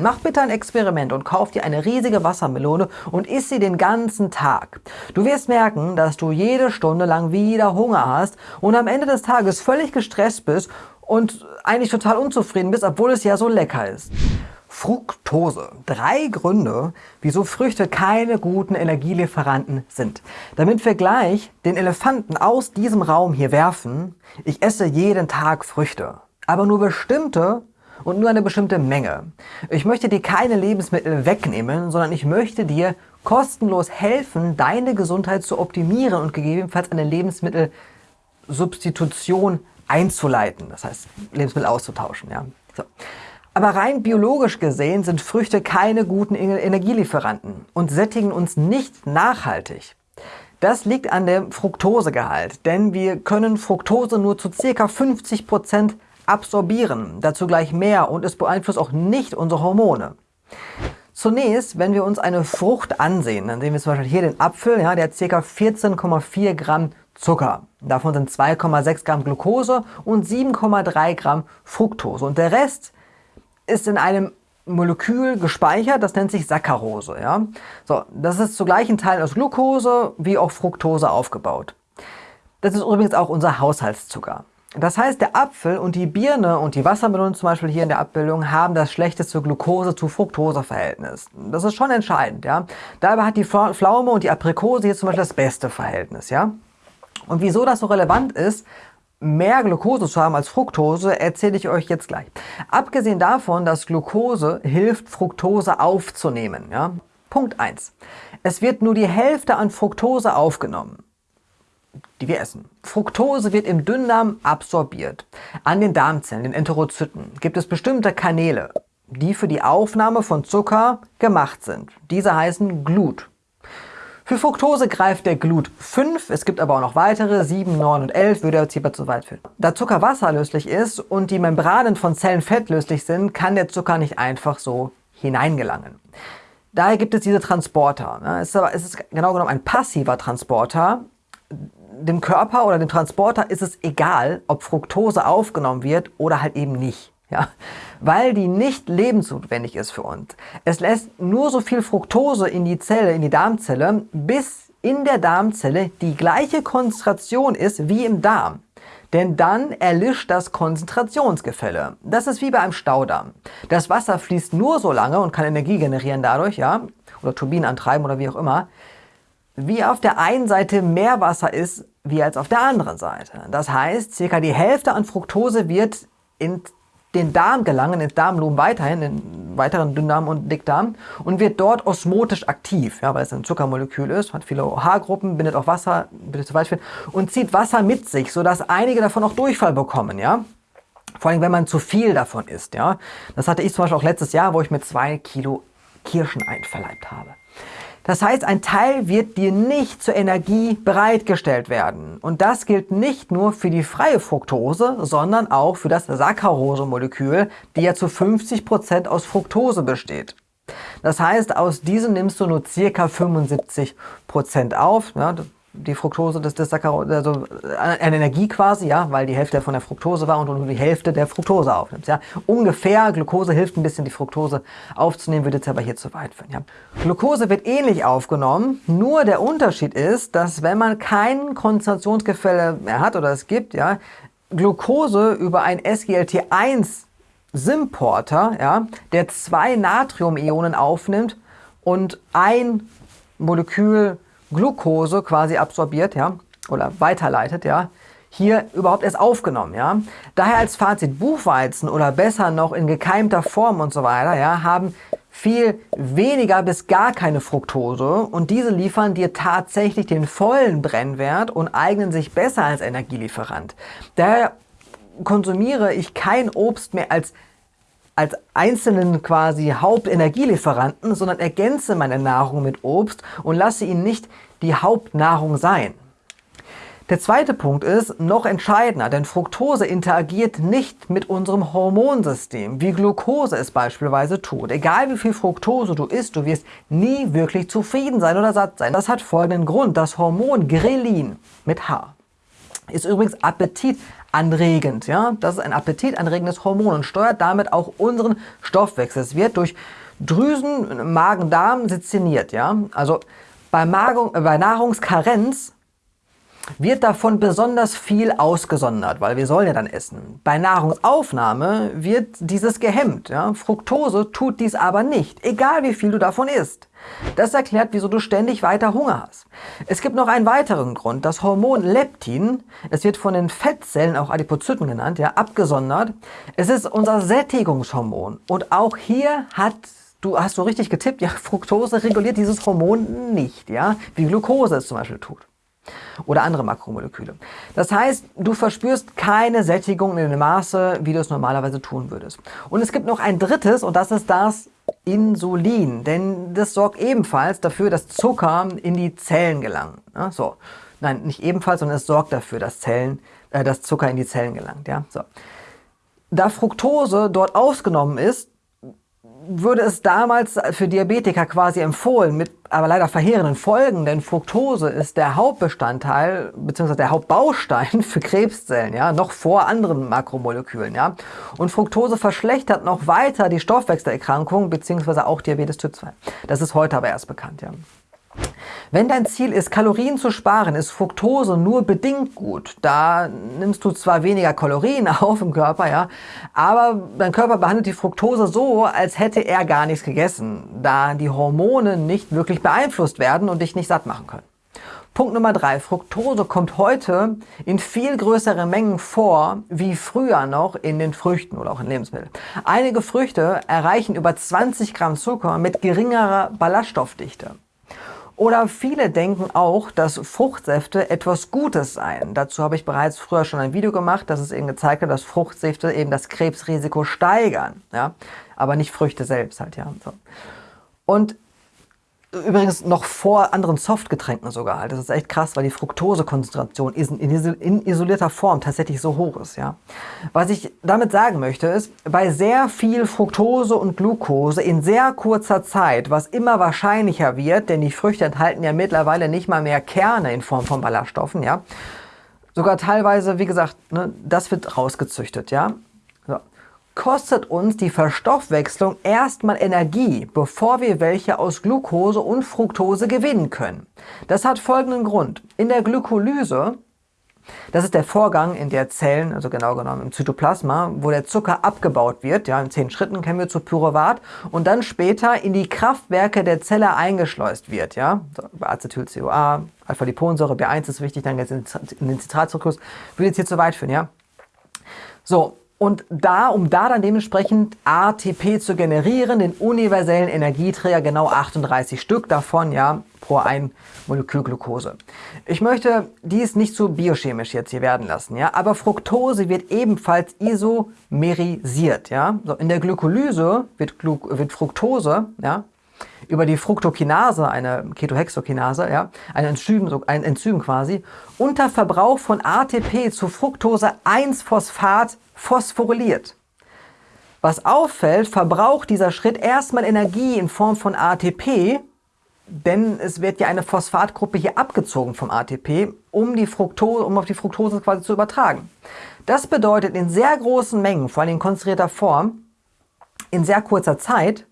Mach bitte ein Experiment und kauf dir eine riesige Wassermelone und isst sie den ganzen Tag. Du wirst merken, dass du jede Stunde lang wieder Hunger hast und am Ende des Tages völlig gestresst bist und eigentlich total unzufrieden bist, obwohl es ja so lecker ist. Fructose. Drei Gründe, wieso Früchte keine guten Energielieferanten sind. Damit wir gleich den Elefanten aus diesem Raum hier werfen, ich esse jeden Tag Früchte. Aber nur bestimmte und nur eine bestimmte Menge. Ich möchte dir keine Lebensmittel wegnehmen, sondern ich möchte dir kostenlos helfen, deine Gesundheit zu optimieren und gegebenenfalls eine Lebensmittelsubstitution einzuleiten. Das heißt, Lebensmittel auszutauschen. Ja? So. Aber rein biologisch gesehen sind Früchte keine guten Energielieferanten und sättigen uns nicht nachhaltig. Das liegt an dem Fructosegehalt, denn wir können Fructose nur zu ca. 50 Prozent absorbieren, dazu gleich mehr und es beeinflusst auch nicht unsere Hormone. Zunächst, wenn wir uns eine Frucht ansehen, dann sehen wir zum Beispiel hier den Apfel, ja, der hat ca. 14,4 Gramm Zucker. Davon sind 2,6 Gramm Glucose und 7,3 Gramm Fructose. Und der Rest ist in einem Molekül gespeichert, das nennt sich Saccharose. Ja? So, das ist zu gleichen Teilen aus Glucose wie auch Fructose aufgebaut. Das ist übrigens auch unser Haushaltszucker. Das heißt, der Apfel und die Birne und die Wassermelone zum Beispiel hier in der Abbildung haben das schlechteste Glucose zu Fructose-Verhältnis. Das ist schon entscheidend. Ja? Dabei hat die Pflaume und die Aprikose hier zum Beispiel das beste Verhältnis. Ja? Und wieso das so relevant ist, mehr Glucose zu haben als Fructose, erzähle ich euch jetzt gleich. Abgesehen davon, dass Glucose hilft, Fructose aufzunehmen. Ja? Punkt 1. Es wird nur die Hälfte an Fructose aufgenommen die wir essen. Fructose wird im Dünndarm absorbiert. An den Darmzellen, den Enterozyten, gibt es bestimmte Kanäle, die für die Aufnahme von Zucker gemacht sind. Diese heißen Glut. Für Fructose greift der Glut 5, es gibt aber auch noch weitere, 7, 9 und 11, würde jetzt hierbei zu weit führen. Da Zucker wasserlöslich ist und die Membranen von Zellen fettlöslich sind, kann der Zucker nicht einfach so hineingelangen. Daher gibt es diese Transporter. Es ist, es ist genau genommen ein passiver Transporter, dem Körper oder dem Transporter ist es egal, ob Fructose aufgenommen wird oder halt eben nicht. Ja, weil die nicht lebensnotwendig ist für uns. Es lässt nur so viel Fructose in die Zelle, in die Darmzelle, bis in der Darmzelle die gleiche Konzentration ist wie im Darm. Denn dann erlischt das Konzentrationsgefälle. Das ist wie bei einem Staudamm. Das Wasser fließt nur so lange und kann Energie generieren dadurch, ja, oder Turbinen antreiben oder wie auch immer, wie auf der einen Seite mehr Wasser ist, wie als auf der anderen Seite. Das heißt, circa die Hälfte an Fructose wird in den Darm gelangen, ins Darmlumen weiterhin, in weiteren Dünndarm und Dickdarm und wird dort osmotisch aktiv, ja, weil es ein Zuckermolekül ist, hat viele OH-Gruppen, bindet auch Wasser, bitte zu führen, und zieht Wasser mit sich, sodass einige davon auch Durchfall bekommen, ja. Vor allem, wenn man zu viel davon isst, ja. Das hatte ich zum Beispiel auch letztes Jahr, wo ich mir zwei Kilo Kirschen einverleibt habe. Das heißt, ein Teil wird dir nicht zur Energie bereitgestellt werden. Und das gilt nicht nur für die freie Fructose, sondern auch für das Saccharose-Molekül, die ja zu 50 Prozent aus Fructose besteht. Das heißt, aus diesem nimmst du nur ca. 75 Prozent auf. Ja, die Fructose des, des Saccharose, also eine Energie quasi, ja, weil die Hälfte von der Fructose war und du nur die Hälfte der Fructose aufnimmst. Ja. Ungefähr, Glucose hilft ein bisschen, die Fructose aufzunehmen, würde jetzt aber hier zu weit führen. Ja. Glucose wird ähnlich aufgenommen, nur der Unterschied ist, dass wenn man kein Konzentrationsgefälle mehr hat oder es gibt, ja, Glucose über ein SGLT1 Symporter, ja, der zwei Natriumionen aufnimmt und ein Molekül Glucose quasi absorbiert, ja, oder weiterleitet, ja, hier überhaupt erst aufgenommen, ja. Daher als Fazit, Buchweizen oder besser noch in gekeimter Form und so weiter, ja, haben viel weniger bis gar keine Fructose und diese liefern dir tatsächlich den vollen Brennwert und eignen sich besser als Energielieferant. Daher konsumiere ich kein Obst mehr als als einzelnen quasi Hauptenergielieferanten, sondern ergänze meine Nahrung mit Obst und lasse ihn nicht die Hauptnahrung sein. Der zweite Punkt ist noch entscheidender, denn Fructose interagiert nicht mit unserem Hormonsystem, wie Glucose es beispielsweise tut. Egal wie viel Fructose du isst, du wirst nie wirklich zufrieden sein oder satt sein. Das hat folgenden Grund. Das Hormon Grelin mit H ist übrigens appetitanregend. Ja? Das ist ein appetitanregendes Hormon und steuert damit auch unseren Stoffwechsel. Es wird durch Drüsen, Magen-Darm seziniert. Ja? Also bei, Magung, äh, bei Nahrungskarenz wird davon besonders viel ausgesondert, weil wir sollen ja dann essen. Bei Nahrungsaufnahme wird dieses gehemmt. Ja? Fructose tut dies aber nicht, egal wie viel du davon isst. Das erklärt, wieso du ständig weiter Hunger hast. Es gibt noch einen weiteren Grund. Das Hormon Leptin, es wird von den Fettzellen, auch Adipozyten genannt, ja, abgesondert. Es ist unser Sättigungshormon. Und auch hier hat Du hast so richtig getippt, ja, Fructose reguliert dieses Hormon nicht, ja, wie Glucose es zum Beispiel tut oder andere Makromoleküle. Das heißt, du verspürst keine Sättigung in dem Maße, wie du es normalerweise tun würdest. Und es gibt noch ein drittes und das ist das Insulin, denn das sorgt ebenfalls dafür, dass Zucker in die Zellen gelangen. Ja, so. Nein, nicht ebenfalls, sondern es sorgt dafür, dass, Zellen, äh, dass Zucker in die Zellen gelangt. Ja, so. Da Fructose dort ausgenommen ist, würde es damals für Diabetiker quasi empfohlen, mit aber leider verheerenden Folgen, denn Fructose ist der Hauptbestandteil bzw. der Hauptbaustein für Krebszellen, ja, noch vor anderen Makromolekülen, ja. Und Fructose verschlechtert noch weiter die Stoffwechselerkrankung bzw. auch Diabetes Typ 2. Das ist heute aber erst bekannt, ja. Wenn dein Ziel ist, Kalorien zu sparen, ist Fructose nur bedingt gut. Da nimmst du zwar weniger Kalorien auf im Körper, ja, aber dein Körper behandelt die Fructose so, als hätte er gar nichts gegessen, da die Hormone nicht wirklich beeinflusst werden und dich nicht satt machen können. Punkt Nummer drei. Fructose kommt heute in viel größeren Mengen vor, wie früher noch in den Früchten oder auch in Lebensmitteln. Einige Früchte erreichen über 20 Gramm Zucker mit geringerer Ballaststoffdichte. Oder viele denken auch, dass Fruchtsäfte etwas Gutes seien. Dazu habe ich bereits früher schon ein Video gemacht, das es eben gezeigt hat, dass Fruchtsäfte eben das Krebsrisiko steigern. Ja? Aber nicht Früchte selbst halt, ja. So. Und Übrigens noch vor anderen Softgetränken sogar. Halt. Das ist echt krass, weil die Fructosekonzentration in isolierter Form tatsächlich so hoch ist. Ja. Was ich damit sagen möchte ist, bei sehr viel Fructose und Glucose in sehr kurzer Zeit, was immer wahrscheinlicher wird, denn die Früchte enthalten ja mittlerweile nicht mal mehr Kerne in Form von Ballaststoffen, ja. Sogar teilweise, wie gesagt, ne, das wird rausgezüchtet, ja kostet uns die Verstoffwechslung erstmal Energie, bevor wir welche aus Glucose und Fructose gewinnen können. Das hat folgenden Grund. In der Glykolyse, das ist der Vorgang in der Zellen, also genau genommen im Zytoplasma, wo der Zucker abgebaut wird, ja, in zehn Schritten kennen wir zu Pyruvat, und dann später in die Kraftwerke der Zelle eingeschleust wird, ja, bei Acetyl-CoA, Alpha-Liponsäure, B1 ist wichtig, dann geht es in den Zitratzyklus, würde jetzt hier zu weit führen, ja. So, und da, um da dann dementsprechend ATP zu generieren, den universellen Energieträger, genau 38 Stück davon, ja, pro ein Molekül Glucose. Ich möchte dies nicht zu biochemisch jetzt hier werden lassen, ja, aber Fructose wird ebenfalls isomerisiert, ja. So, in der Glykolyse wird, Glu wird Fructose, ja, über die Fructokinase, eine Ketohexokinase, ja, ein Enzym, ein Enzym quasi, unter Verbrauch von ATP zu Fructose-1-Phosphat phosphoryliert. Was auffällt, verbraucht dieser Schritt erstmal Energie in Form von ATP, denn es wird ja eine Phosphatgruppe hier abgezogen vom ATP, um, die Fructose, um auf die Fructose quasi zu übertragen. Das bedeutet in sehr großen Mengen, vor allem in konzentrierter Form, in sehr kurzer Zeit,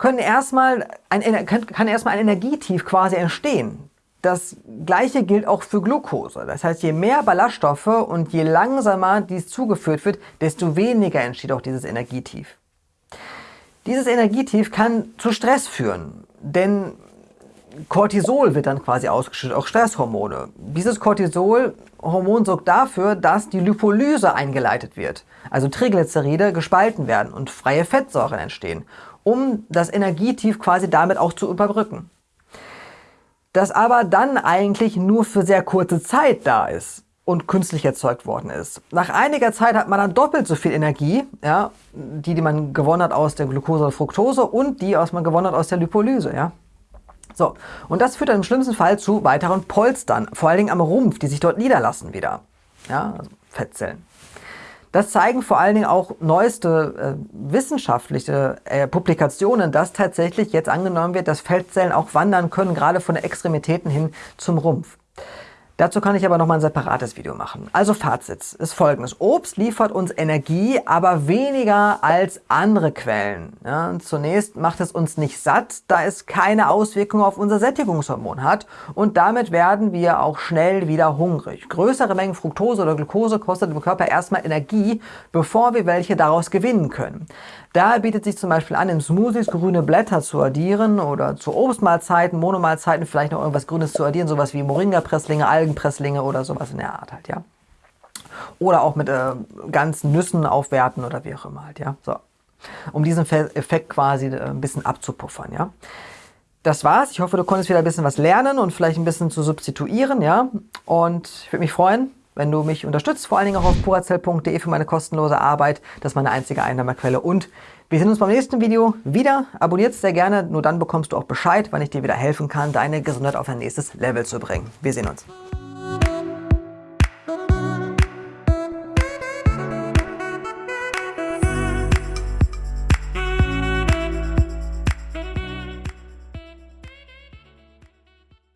können erstmal ein, kann erstmal ein Energietief quasi entstehen. Das gleiche gilt auch für Glucose. Das heißt, je mehr Ballaststoffe und je langsamer dies zugeführt wird, desto weniger entsteht auch dieses Energietief. Dieses Energietief kann zu Stress führen, denn Cortisol wird dann quasi ausgeschüttet, auch Stresshormone. Dieses Cortisolhormon sorgt dafür, dass die Lipolyse eingeleitet wird, also Triglyceride gespalten werden und freie Fettsäuren entstehen, um das Energietief quasi damit auch zu überbrücken das aber dann eigentlich nur für sehr kurze Zeit da ist und künstlich erzeugt worden ist. Nach einiger Zeit hat man dann doppelt so viel Energie, ja, die, die man gewonnen hat aus der Glucose und Fructose und die, was man gewonnen hat aus der Lipolyse. Ja. So, und das führt dann im schlimmsten Fall zu weiteren Polstern, vor allen Dingen am Rumpf, die sich dort niederlassen wieder. Ja, also Fettzellen. Das zeigen vor allen Dingen auch neueste äh, wissenschaftliche äh, Publikationen, dass tatsächlich jetzt angenommen wird, dass Feldzellen auch wandern können, gerade von den Extremitäten hin zum Rumpf. Dazu kann ich aber nochmal ein separates Video machen. Also Fazit ist folgendes. Obst liefert uns Energie, aber weniger als andere Quellen. Ja, zunächst macht es uns nicht satt, da es keine Auswirkungen auf unser Sättigungshormon hat und damit werden wir auch schnell wieder hungrig. Größere Mengen Fructose oder Glucose kostet dem Körper erstmal Energie, bevor wir welche daraus gewinnen können. Daher bietet sich zum Beispiel an, in Smoothies grüne Blätter zu addieren oder zu Obstmahlzeiten, Monomahlzeiten vielleicht noch irgendwas Grünes zu addieren, sowas wie Moringa-Presslinge, Algenpresslinge oder sowas in der Art halt, ja. Oder auch mit äh, ganzen Nüssen aufwerten oder wie auch immer halt, ja. So. Um diesen Effekt quasi äh, ein bisschen abzupuffern, ja. Das war's. Ich hoffe, du konntest wieder ein bisschen was lernen und vielleicht ein bisschen zu substituieren, ja. Und ich würde mich freuen, wenn du mich unterstützt, vor allen Dingen auch auf purazell.de für meine kostenlose Arbeit. Das ist meine einzige Einnahmequelle. Und wir sehen uns beim nächsten Video wieder. Abonniert sehr gerne, nur dann bekommst du auch Bescheid, wann ich dir wieder helfen kann, deine Gesundheit auf ein nächstes Level zu bringen. Wir sehen uns.